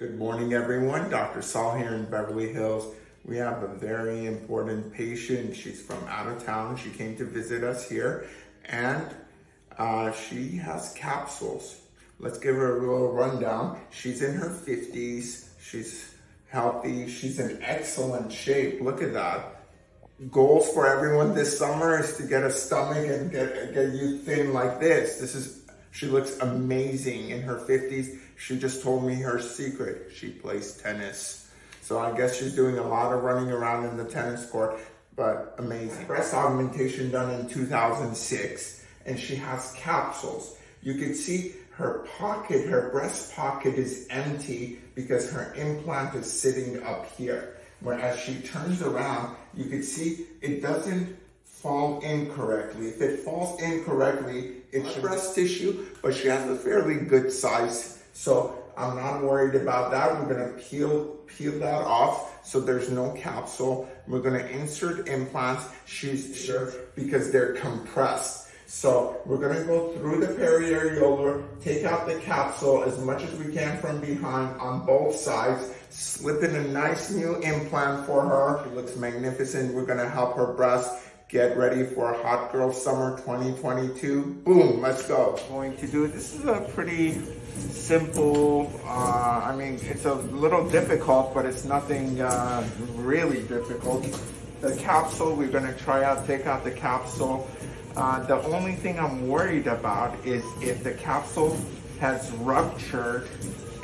Good morning, everyone. Dr. Saul here in Beverly Hills. We have a very important patient. She's from out of town. She came to visit us here and uh, she has capsules. Let's give her a little rundown. She's in her 50s. She's healthy. She's in excellent shape. Look at that. Goals for everyone this summer is to get a stomach and get, get you thin like this. This is she looks amazing in her 50s. She just told me her secret. She plays tennis. So I guess she's doing a lot of running around in the tennis court, but amazing. Breast augmentation done in 2006, and she has capsules. You can see her pocket, her breast pocket is empty because her implant is sitting up here. Whereas she turns around, you can see it doesn't fall incorrectly. If it falls incorrectly, it's breast tissue, but she has a fairly good size. So I'm not worried about that. We're gonna peel, peel that off so there's no capsule. We're gonna insert implants. She's sure because they're compressed. So we're gonna go through the periareolar, take out the capsule as much as we can from behind on both sides, slip in a nice new implant for her. She looks magnificent. We're gonna help her breast Get ready for Hot Girl Summer 2022. Boom, let's go. Going to do, this is a pretty simple, uh, I mean, it's a little difficult, but it's nothing uh, really difficult. The capsule, we're gonna try out, take out the capsule. Uh, the only thing I'm worried about is if the capsule has ruptured,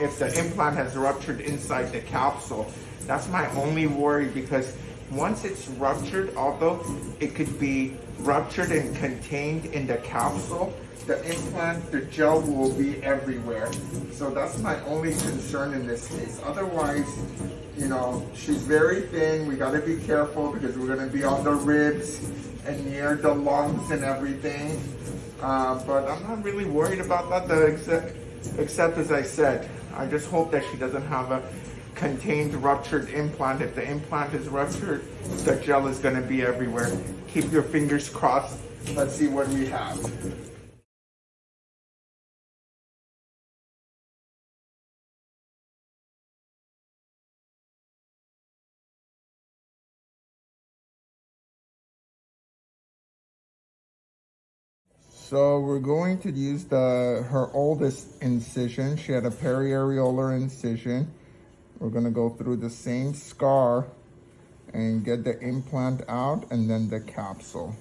if the implant has ruptured inside the capsule. That's my only worry because once it's ruptured, although it could be ruptured and contained in the capsule, the implant, the gel will be everywhere. So that's my only concern in this case. Otherwise, you know, she's very thin. We gotta be careful because we're gonna be on the ribs and near the lungs and everything. Uh, but I'm not really worried about that, except, except as I said, I just hope that she doesn't have a contained ruptured implant. If the implant is ruptured, the gel is gonna be everywhere. Keep your fingers crossed. Let's see what we have. So we're going to use the her oldest incision. She had a periareolar incision. We're gonna go through the same scar and get the implant out and then the capsule.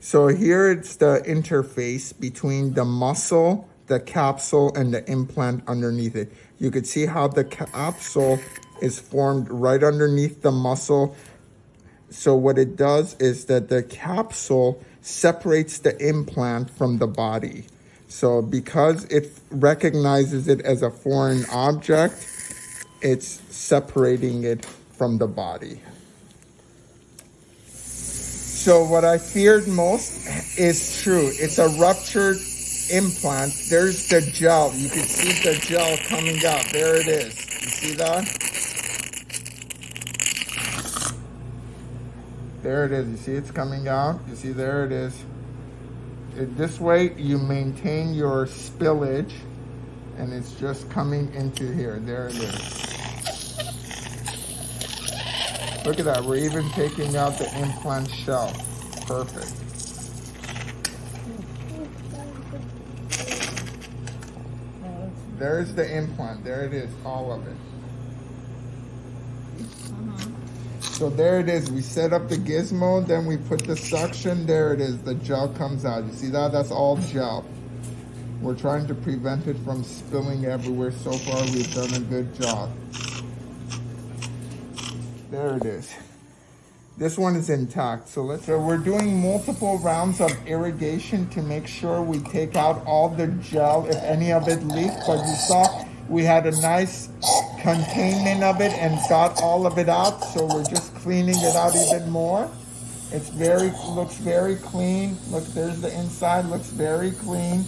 So here it's the interface between the muscle, the capsule, and the implant underneath it. You can see how the capsule is formed right underneath the muscle. So what it does is that the capsule separates the implant from the body. So because it recognizes it as a foreign object, it's separating it from the body. So what I feared most is true. It's a ruptured implant. There's the gel. You can see the gel coming out. There it is. You see that? There it is. You see it's coming out? You see there it is this way you maintain your spillage and it's just coming into here. There it is. Look at that, we're even taking out the implant shell. Perfect. There's the implant, there it is, all of it. So there it is. We set up the gizmo, then we put the suction. There it is. The gel comes out. You see that? That's all gel. We're trying to prevent it from spilling everywhere. So far, we've done a good job. There it is. This one is intact. So let's, so we're doing multiple rounds of irrigation to make sure we take out all the gel if any of it leaked. But you saw we had a nice containment of it and got all of it out. So we're just cleaning it out even more. It's very, looks very clean. Look, there's the inside, looks very clean.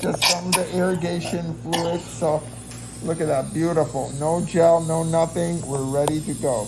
Just from the irrigation fluid. So look at that, beautiful. No gel, no nothing. We're ready to go.